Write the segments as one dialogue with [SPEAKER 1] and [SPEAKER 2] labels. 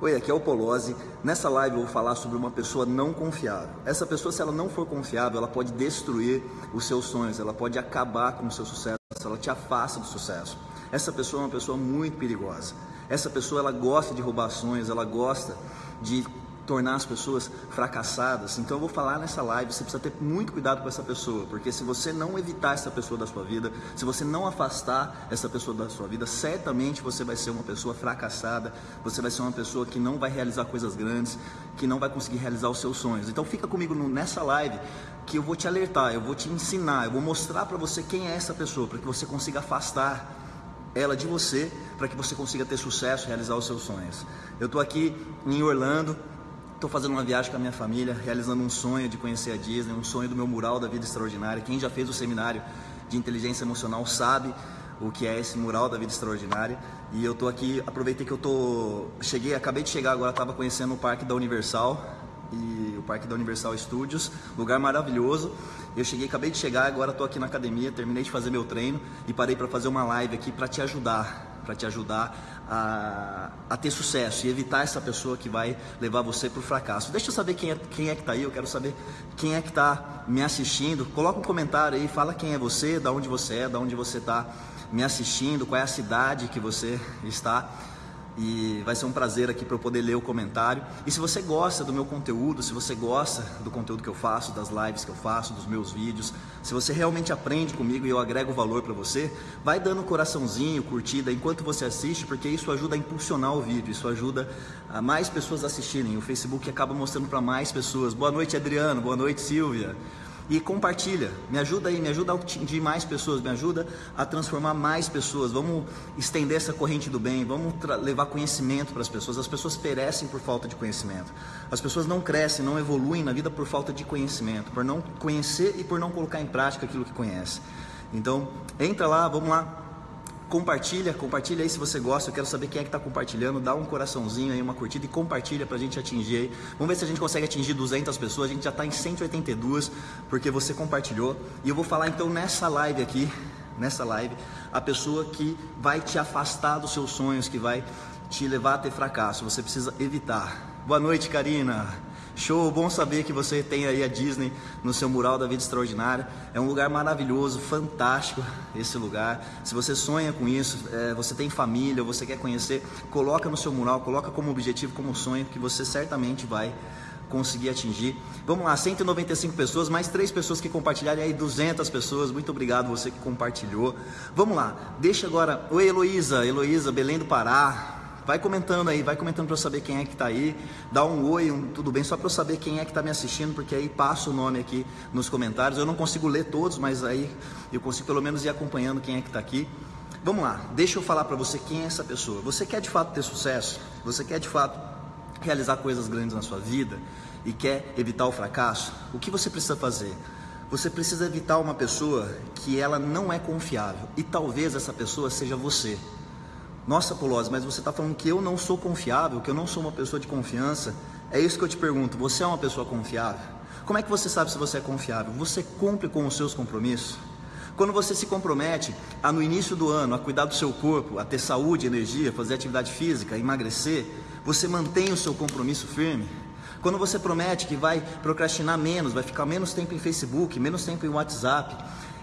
[SPEAKER 1] Oi, aqui é o Polozzi. Nessa live eu vou falar sobre uma pessoa não confiável. Essa pessoa, se ela não for confiável, ela pode destruir os seus sonhos, ela pode acabar com o seu sucesso, ela te afasta do sucesso. Essa pessoa é uma pessoa muito perigosa. Essa pessoa, ela gosta de roubar sonhos, ela gosta de tornar as pessoas fracassadas. Então eu vou falar nessa live, você precisa ter muito cuidado com essa pessoa, porque se você não evitar essa pessoa da sua vida, se você não afastar essa pessoa da sua vida, certamente você vai ser uma pessoa fracassada, você vai ser uma pessoa que não vai realizar coisas grandes, que não vai conseguir realizar os seus sonhos. Então fica comigo nessa live que eu vou te alertar, eu vou te ensinar, eu vou mostrar para você quem é essa pessoa, para que você consiga afastar ela de você, para que você consiga ter sucesso, realizar os seus sonhos. Eu estou aqui em Orlando, Estou fazendo uma viagem com a minha família, realizando um sonho de conhecer a Disney, um sonho do meu mural da vida extraordinária. Quem já fez o seminário de inteligência emocional sabe o que é esse mural da vida extraordinária. E eu estou aqui, aproveitei que eu tô, cheguei, acabei de chegar agora, estava conhecendo o parque da Universal e o parque da Universal Studios, lugar maravilhoso. Eu cheguei, acabei de chegar, agora estou aqui na academia, terminei de fazer meu treino e parei para fazer uma live aqui para te ajudar para te ajudar a, a, ter sucesso e evitar essa pessoa que vai levar você para o fracasso. Deixa eu saber quem é, quem é que está aí, eu quero saber quem é que está me assistindo. Coloca um comentário aí, fala quem é você, da onde você é, da onde você está me assistindo, qual é a cidade que você está e vai ser um prazer aqui para eu poder ler o comentário. E se você gosta do meu conteúdo, se você gosta do conteúdo que eu faço, das lives que eu faço, dos meus vídeos, se você realmente aprende comigo e eu agrego valor para você, vai dando um coraçãozinho, curtida enquanto você assiste, porque isso ajuda a impulsionar o vídeo, isso ajuda a mais pessoas assistirem. O Facebook acaba mostrando para mais pessoas. Boa noite, Adriano. Boa noite, Silvia e compartilha. Me ajuda aí, me ajuda a atingir mais pessoas, me ajuda a transformar mais pessoas. Vamos estender essa corrente do bem, vamos levar conhecimento para as pessoas. As pessoas perecem por falta de conhecimento. As pessoas não crescem, não evoluem na vida por falta de conhecimento, por não conhecer e por não colocar em prática aquilo que conhece. Então, entra lá, vamos lá, Compartilha, compartilha aí se você gosta. Eu quero saber quem é que está compartilhando. Dá um coraçãozinho aí, uma curtida e compartilha para a gente atingir aí. Vamos ver se a gente consegue atingir 200 pessoas. A gente já está em 182 porque você compartilhou. E eu vou falar então nessa live aqui, nessa live, a pessoa que vai te afastar dos seus sonhos, que vai te levar a ter fracasso. Você precisa evitar. Boa noite, Karina. Show, bom saber que você tem aí a Disney no seu mural da vida extraordinária. É um lugar maravilhoso, fantástico esse lugar. Se você sonha com isso, é, você tem família, você quer conhecer, coloca no seu mural, coloca como objetivo, como sonho, que você certamente vai conseguir atingir. Vamos lá, 195 pessoas, mais três pessoas que compartilharam, aí 200 pessoas. Muito obrigado você que compartilhou. Vamos lá, deixa agora. Oi, Heloísa, Heloísa, Belém do Pará. Vai comentando aí, vai comentando para eu saber quem é que está aí. Dá um oi, um tudo bem, só para eu saber quem é que está me assistindo, porque aí passa o nome aqui nos comentários. Eu não consigo ler todos, mas aí eu consigo pelo menos ir acompanhando quem é que está aqui. Vamos lá, deixa eu falar para você quem é essa pessoa. Você quer de fato ter sucesso? Você quer de fato realizar coisas grandes na sua vida e quer evitar o fracasso? O que você precisa fazer? Você precisa evitar uma pessoa que ela não é confiável e talvez essa pessoa seja você. Nossa, Polozzi, mas você está falando que eu não sou confiável, que eu não sou uma pessoa de confiança. É isso que eu te pergunto. Você é uma pessoa confiável? Como é que você sabe se você é confiável? Você cumpre com os seus compromissos? Quando você se compromete a no início do ano a cuidar do seu corpo, a ter saúde, energia, fazer atividade física, emagrecer, você mantém o seu compromisso firme? Quando você promete que vai procrastinar menos, vai ficar menos tempo em Facebook, menos tempo em WhatsApp,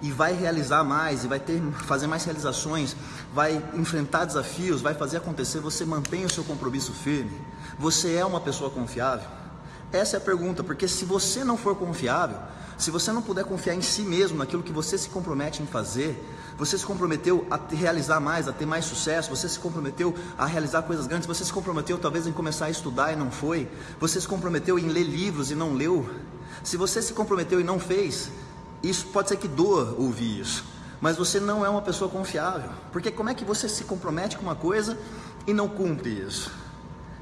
[SPEAKER 1] e vai realizar mais, e vai ter, fazer mais realizações, vai enfrentar desafios, vai fazer acontecer, você mantém o seu compromisso firme? Você é uma pessoa confiável? Essa é a pergunta, porque se você não for confiável, se você não puder confiar em si mesmo, naquilo que você se compromete em fazer, você se comprometeu a realizar mais, a ter mais sucesso, você se comprometeu a realizar coisas grandes, você se comprometeu talvez em começar a estudar e não foi, você se comprometeu em ler livros e não leu, se você se comprometeu e não fez, isso pode ser que doa ouvir isso, mas você não é uma pessoa confiável, porque como é que você se compromete com uma coisa e não cumpre isso?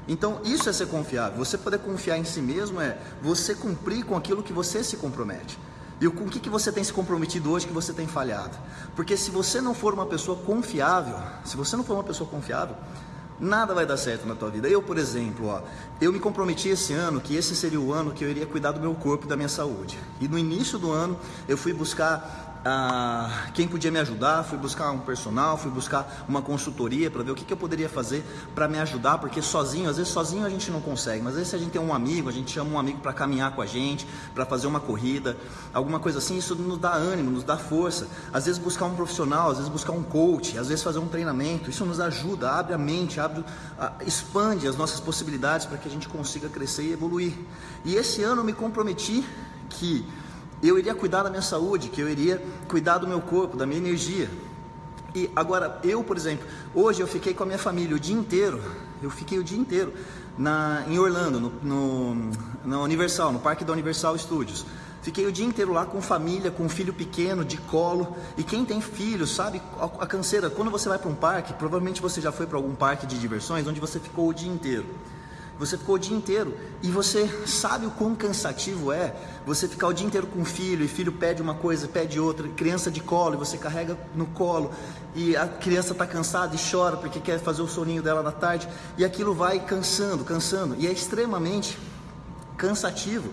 [SPEAKER 1] Então, isso é ser confiável. Você poder confiar em si mesmo é você cumprir com aquilo que você se compromete. E com o que, que você tem se comprometido hoje que você tem falhado? Porque se você não for uma pessoa confiável, se você não for uma pessoa confiável, nada vai dar certo na tua vida. Eu, por exemplo, ó, eu me comprometi esse ano que esse seria o ano que eu iria cuidar do meu corpo e da minha saúde. E no início do ano eu fui buscar ah, quem podia me ajudar, fui buscar um personal, fui buscar uma consultoria para ver o que, que eu poderia fazer para me ajudar, porque sozinho, às vezes sozinho a gente não consegue, mas às vezes se a gente tem um amigo, a gente chama um amigo para caminhar com a gente, para fazer uma corrida, alguma coisa assim, isso nos dá ânimo, nos dá força. Às vezes buscar um profissional, às vezes buscar um coach, às vezes fazer um treinamento, isso nos ajuda, abre a mente, abre, expande as nossas possibilidades para que a gente consiga crescer e evoluir. E esse ano eu me comprometi que eu iria cuidar da minha saúde, que eu iria cuidar do meu corpo, da minha energia. E agora, eu, por exemplo, hoje eu fiquei com a minha família o dia inteiro, eu fiquei o dia inteiro na, em Orlando, no, no, Universal, no parque da Universal Studios. Fiquei o dia inteiro lá com família, com um filho pequeno, de colo. E quem tem filho sabe a, a canseira. Quando você vai para um parque, provavelmente você já foi para algum parque de diversões onde você ficou o dia inteiro. Você ficou o dia inteiro e você sabe o quão cansativo é você ficar o dia inteiro com o filho e filho pede uma coisa, pede outra, criança de colo e você carrega no colo e a criança está cansada e chora porque quer fazer o soninho dela na tarde e aquilo vai cansando, cansando e é extremamente cansativo.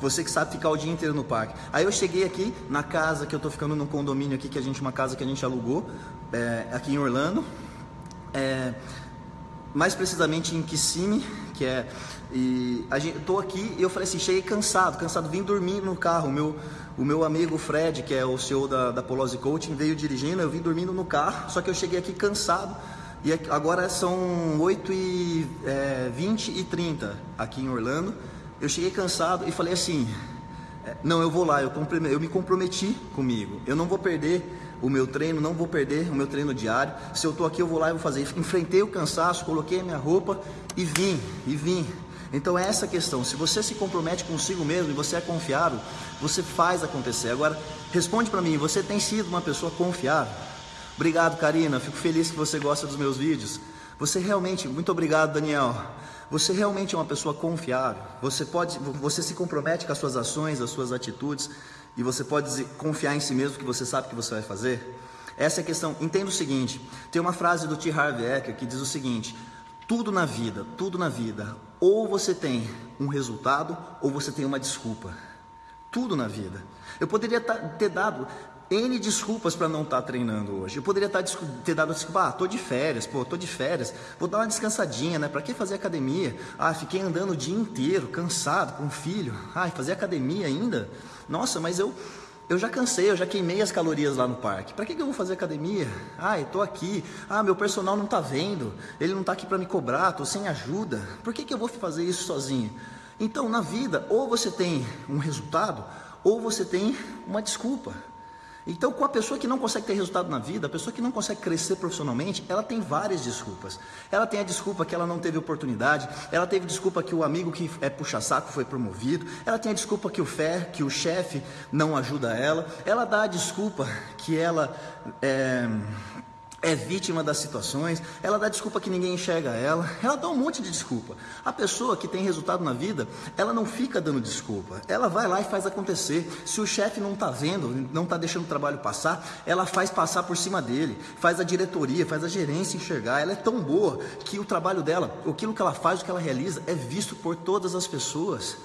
[SPEAKER 1] Você que sabe ficar o dia inteiro no parque. Aí eu cheguei aqui na casa que eu estou ficando num condomínio aqui que a gente uma casa que a gente alugou é, aqui em Orlando. É, mais precisamente em Kissimmee, que é e a gente, tô aqui e eu falei assim, cheguei cansado, cansado, vim dormir no carro. O meu, o meu amigo Fred, que é o CEO da, da Coaching, veio dirigindo, eu vim dormindo no carro, só que eu cheguei aqui cansado. E agora são 8 e é, 20 e 30 aqui em Orlando. Eu cheguei cansado e falei assim, é, não, eu vou lá, eu, eu me comprometi comigo, eu não vou perder o meu treino, não vou perder o meu treino diário. Se eu estou aqui, eu vou lá e vou fazer. Enfrentei o cansaço, coloquei a minha roupa e vim, e vim. Então é essa questão. Se você se compromete consigo mesmo e você é confiável, você faz acontecer. Agora, responde para mim, você tem sido uma pessoa confiável? Obrigado, Karina. Fico feliz que você gosta dos meus vídeos. Você realmente, muito obrigado, Daniel. Você realmente é uma pessoa confiável. Você pode, você se compromete com as suas ações, as suas atitudes e você pode confiar em si mesmo que você sabe que você vai fazer? Essa é a questão. Entenda o seguinte: tem uma frase do T. Harv Eker que diz o seguinte: tudo na vida, tudo na vida, ou você tem um resultado ou você tem uma desculpa. Tudo na vida. Eu poderia ter dado N desculpas para não estar tá treinando hoje. Eu poderia tá, ter dado desculpa, ah, tô de férias, pô, tô de férias, vou dar uma descansadinha, né? Para que fazer academia? Ah, fiquei andando o dia inteiro, cansado, com filho. Ah, fazer academia ainda? Nossa, mas eu eu já cansei, eu já queimei as calorias lá no parque. Para que, que eu vou fazer academia? Ah, eu tô aqui. Ah, meu personal não tá vendo. Ele não tá aqui para me cobrar, tô sem ajuda. Por que, que eu vou fazer isso sozinho? Então, na vida, ou você tem um resultado, ou você tem uma desculpa. Então, com a pessoa que não consegue ter resultado na vida, a pessoa que não consegue crescer profissionalmente, ela tem várias desculpas. Ela tem a desculpa que ela não teve oportunidade, ela teve desculpa que o amigo que é puxa-saco foi promovido, ela tem a desculpa que o fé, que o chefe não ajuda ela, ela dá a desculpa que ela é, é vítima das situações, ela dá desculpa que ninguém enxerga ela, ela dá um monte de desculpa. A pessoa que tem resultado na vida, ela não fica dando desculpa, ela vai lá e faz acontecer. Se o chefe não está vendo, não está deixando o trabalho passar, ela faz passar por cima dele, faz a diretoria, faz a gerência enxergar. Ela é tão boa que o trabalho dela, aquilo que ela faz, o que ela realiza, é visto por todas as pessoas.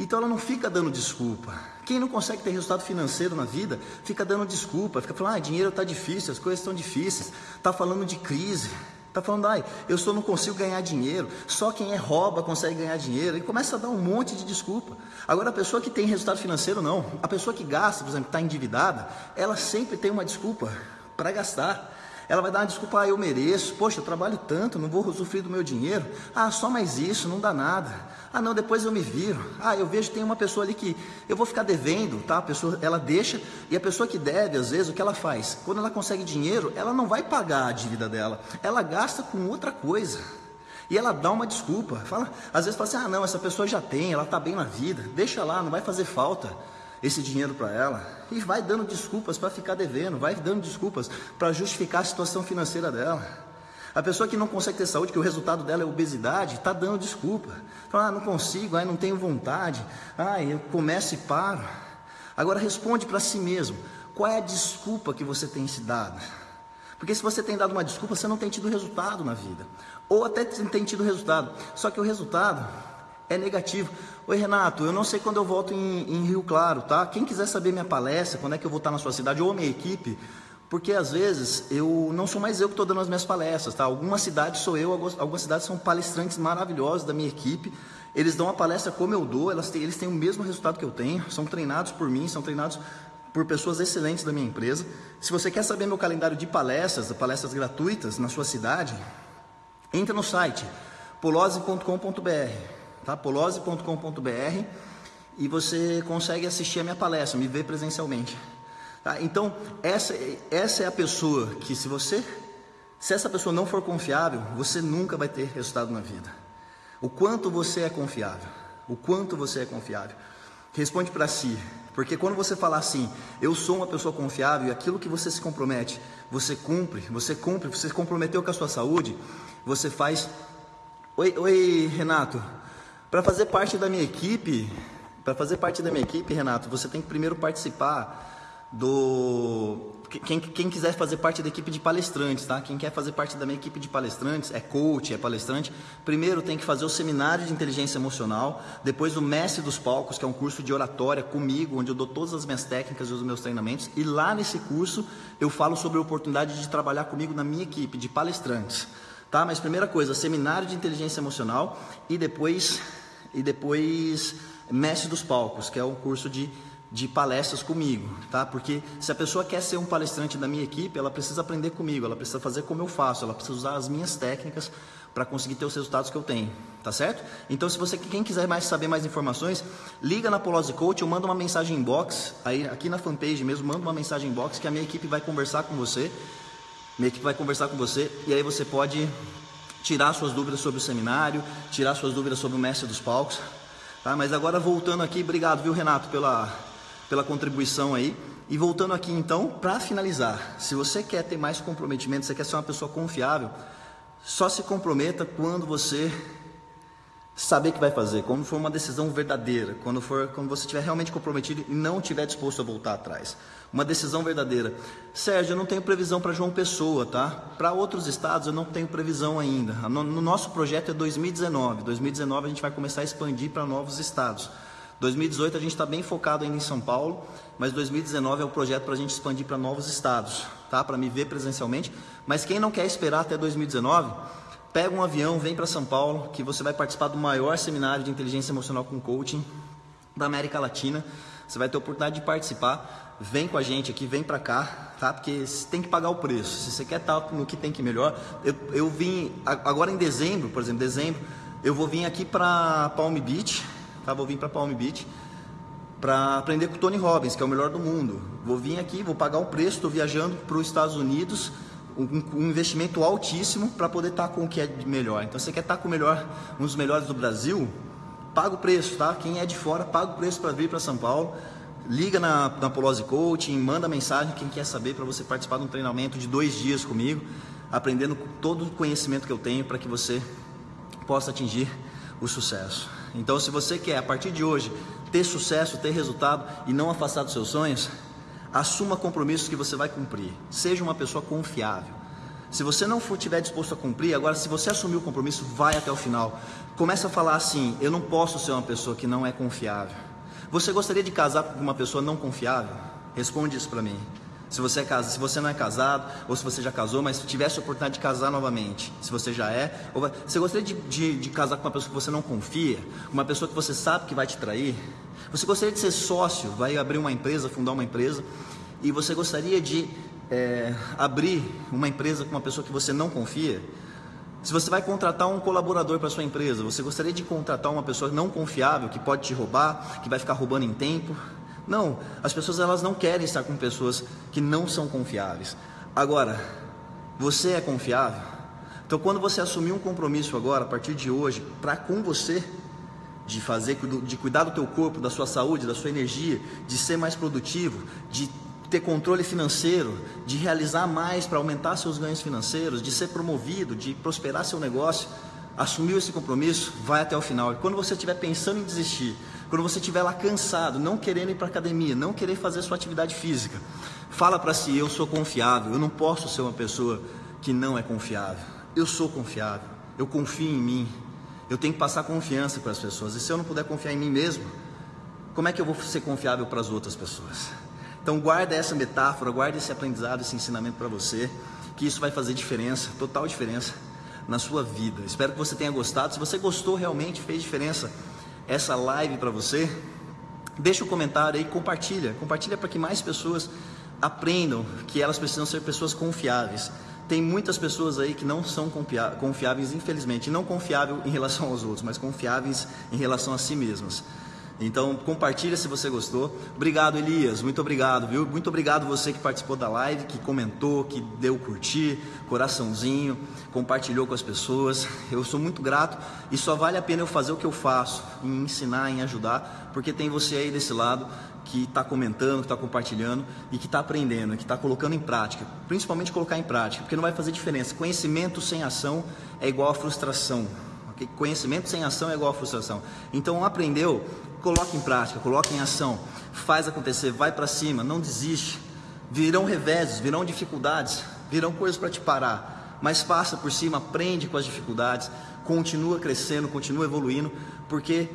[SPEAKER 1] Então ela não fica dando desculpa. Quem não consegue ter resultado financeiro na vida, fica dando desculpa, fica falando, ah, dinheiro está difícil, as coisas estão difíceis, está falando de crise, está falando, ai, eu só não consigo ganhar dinheiro, só quem é rouba consegue ganhar dinheiro, e começa a dar um monte de desculpa. Agora a pessoa que tem resultado financeiro, não. A pessoa que gasta, por exemplo, está endividada, ela sempre tem uma desculpa para gastar. Ela vai dar uma desculpa, ah, eu mereço, poxa, eu trabalho tanto, não vou usufruir do meu dinheiro. Ah, só mais isso, não dá nada. Ah, não, depois eu me viro. Ah, eu vejo que tem uma pessoa ali que eu vou ficar devendo, tá? A pessoa, ela deixa, e a pessoa que deve, às vezes, o que ela faz? Quando ela consegue dinheiro, ela não vai pagar a dívida dela, ela gasta com outra coisa. E ela dá uma desculpa. Fala, às vezes fala assim: ah, não, essa pessoa já tem, ela está bem na vida, deixa lá, não vai fazer falta esse dinheiro para ela e vai dando desculpas para ficar devendo, vai dando desculpas para justificar a situação financeira dela. A pessoa que não consegue ter saúde, que o resultado dela é obesidade, está dando desculpa. Fala, ah, não consigo, ah, não tenho vontade, ah, eu começo e paro. Agora responde para si mesmo, qual é a desculpa que você tem se dado? Porque se você tem dado uma desculpa, você não tem tido resultado na vida. Ou até tem tido resultado. Só que o resultado é negativo. Oi Renato, eu não sei quando eu volto em, em, Rio Claro, tá? Quem quiser saber minha palestra, quando é que eu vou estar na sua cidade ou minha equipe, porque às vezes eu não sou mais eu que estou dando as minhas palestras, tá? Algumas cidades sou eu, algumas cidades são palestrantes maravilhosos da minha equipe. Eles dão a palestra como eu dou, elas têm, eles têm o mesmo resultado que eu tenho, são treinados por mim, são treinados por pessoas excelentes da minha empresa. Se você quer saber meu calendário de palestras, palestras gratuitas na sua cidade, entra no site polose.com.br, tá? polose.com.br e você consegue assistir a minha palestra, me ver presencialmente. Tá? Então, essa, essa é a pessoa que se você, se essa pessoa não for confiável, você nunca vai ter resultado na vida. O quanto você é confiável, o quanto você é confiável. Responde para si, porque quando você falar assim, eu sou uma pessoa confiável e aquilo que você se compromete, você cumpre, você cumpre, você se comprometeu com a sua saúde, você faz. Oi, oi Renato, para fazer parte da minha equipe, para fazer parte da minha equipe, Renato, você tem que primeiro participar do quem, quem, quiser fazer parte da equipe de palestrantes, tá? Quem quer fazer parte da minha equipe de palestrantes, é coach, é palestrante, primeiro tem que fazer o seminário de inteligência emocional, depois o mestre dos palcos, que é um curso de oratória comigo, onde eu dou todas as minhas técnicas e os meus treinamentos, e lá nesse curso eu falo sobre a oportunidade de trabalhar comigo na minha equipe de palestrantes, tá? Mas primeira coisa, seminário de inteligência emocional e depois e depois mestre dos palcos, que é um curso de de palestras comigo, tá? Porque se a pessoa quer ser um palestrante da minha equipe, ela precisa aprender comigo, ela precisa fazer como eu faço, ela precisa usar as minhas técnicas para conseguir ter os resultados que eu tenho, tá certo? Então, se você quem quiser mais saber mais informações, liga na Polose Coach, eu mando uma mensagem inbox, aí aqui na fanpage mesmo, manda uma mensagem inbox que a minha equipe vai conversar com você. Minha equipe vai conversar com você e aí você pode tirar suas dúvidas sobre o seminário, tirar suas dúvidas sobre o mestre dos palcos, tá? Mas agora voltando aqui, obrigado, viu, Renato, pela pela contribuição aí. E voltando aqui então, para finalizar, se você quer ter mais comprometimento, você quer ser uma pessoa confiável, só se comprometa quando você saber que vai fazer, quando for uma decisão verdadeira, quando for quando você estiver realmente comprometido e não estiver disposto a voltar atrás. Uma decisão verdadeira. Sérgio, eu não tenho previsão para João Pessoa, tá? Para outros estados eu não tenho previsão ainda. No, no nosso projeto é 2019. 2019 a gente vai começar a expandir para novos estados. 2018 a gente está bem focado ainda em São Paulo, mas 2019 é o projeto para a gente expandir para novos estados, tá? Para me ver presencialmente. Mas quem não quer esperar até 2019, pega um avião, vem para São Paulo, que você vai participar do maior seminário de inteligência emocional com coaching da América Latina. Você vai ter a oportunidade de participar. Vem com a gente aqui, vem para cá, tá? Porque você tem que pagar o preço. Se você quer estar no que tem que melhor, eu, eu vim agora em dezembro, por exemplo, dezembro, eu vou vir aqui para Palm Beach tá? Vou vir para Palm Beach para aprender com o Tony Robbins, que é o melhor do mundo. Vou vir aqui, vou pagar um preço, estou viajando para os Estados Unidos, um, investimento altíssimo para poder estar tá com o que é de melhor. Então, você quer estar tá com o melhor, um dos melhores do Brasil? Paga o preço, tá? Quem é de fora, paga o preço para vir para São Paulo. Liga na, na Polose Coaching, manda mensagem quem quer saber para você participar de um treinamento de dois dias comigo, aprendendo todo o conhecimento que eu tenho para que você possa atingir o sucesso. Então, se você quer a partir de hoje ter sucesso, ter resultado e não afastar dos seus sonhos, assuma compromissos que você vai cumprir. Seja uma pessoa confiável. Se você não for tiver disposto a cumprir, agora se você assumir o compromisso, vai até o final. Começa a falar assim: eu não posso ser uma pessoa que não é confiável. Você gostaria de casar com uma pessoa não confiável? Responde isso para mim. Se você, é casado, se você não é casado, ou se você já casou, mas tivesse a oportunidade de casar novamente, se você já é, ou vai, você gostaria de, de, de casar com uma pessoa que você não confia, uma pessoa que você sabe que vai te trair? Você gostaria de ser sócio, vai abrir uma empresa, fundar uma empresa, e você gostaria de é, abrir uma empresa com uma pessoa que você não confia? Se você vai contratar um colaborador para sua empresa, você gostaria de contratar uma pessoa não confiável, que pode te roubar, que vai ficar roubando em tempo? Não, as pessoas elas não querem estar com pessoas que não são confiáveis. Agora, você é confiável? Então, quando você assumir um compromisso agora, a partir de hoje, para com você, de fazer, de cuidar do teu corpo, da sua saúde, da sua energia, de ser mais produtivo, de ter controle financeiro, de realizar mais para aumentar seus ganhos financeiros, de ser promovido, de prosperar seu negócio, assumiu esse compromisso, vai até o final. E quando você estiver pensando em desistir, quando você estiver lá cansado, não querendo ir para academia, não querer fazer sua atividade física, fala para si: eu sou confiável. Eu não posso ser uma pessoa que não é confiável. Eu sou confiável. Eu confio em mim. Eu tenho que passar confiança para as pessoas. E se eu não puder confiar em mim mesmo, como é que eu vou ser confiável para as outras pessoas? Então guarda essa metáfora, guarda esse aprendizado, esse ensinamento para você, que isso vai fazer diferença, total diferença na sua vida. Espero que você tenha gostado. Se você gostou realmente, fez diferença essa live para você, deixa um comentário aí, compartilha, compartilha para que mais pessoas aprendam que elas precisam ser pessoas confiáveis. Tem muitas pessoas aí que não são confiáveis, infelizmente, não confiável em relação aos outros, mas confiáveis em relação a si mesmas. Então, compartilha se você gostou. Obrigado, Elias. Muito obrigado, viu? Muito obrigado você que participou da live, que comentou, que deu curtir, coraçãozinho, compartilhou com as pessoas. Eu sou muito grato e só vale a pena eu fazer o que eu faço, em ensinar, em ajudar, porque tem você aí desse lado que está comentando, que está compartilhando e que está aprendendo, que está colocando em prática. Principalmente colocar em prática, porque não vai fazer diferença. Conhecimento sem ação é igual a frustração. Conhecimento sem ação é igual a frustração. Então, aprendeu, coloque em prática, coloque em ação, faz acontecer, vai para cima, não desiste. Virão reveses, virão dificuldades, virão coisas para te parar, mas passa por cima, aprende com as dificuldades, continua crescendo, continua evoluindo, porque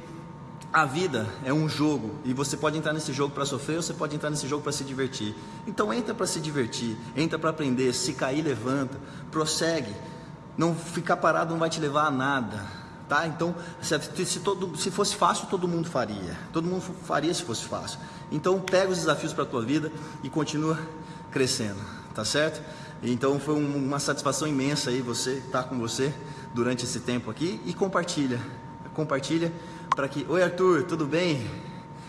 [SPEAKER 1] a vida é um jogo e você pode entrar nesse jogo para sofrer ou você pode entrar nesse jogo para se divertir. Então entra para se divertir, entra para aprender, se cair levanta, prossegue. Não ficar parado não vai te levar a nada, tá? Então, se, todo, se fosse fácil, todo mundo faria. Todo mundo faria se fosse fácil. Então, pega os desafios para a tua vida e continua crescendo, tá certo? Então, foi um, uma satisfação imensa aí você estar tá com você durante esse tempo aqui e compartilha. Compartilha para que, oi Arthur, tudo bem?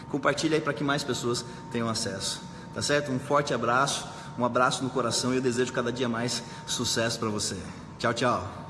[SPEAKER 1] Compartilha aí para que mais pessoas tenham acesso. Tá certo? Um forte abraço, um abraço no coração e eu desejo cada dia mais sucesso para você. Tchau, tchau.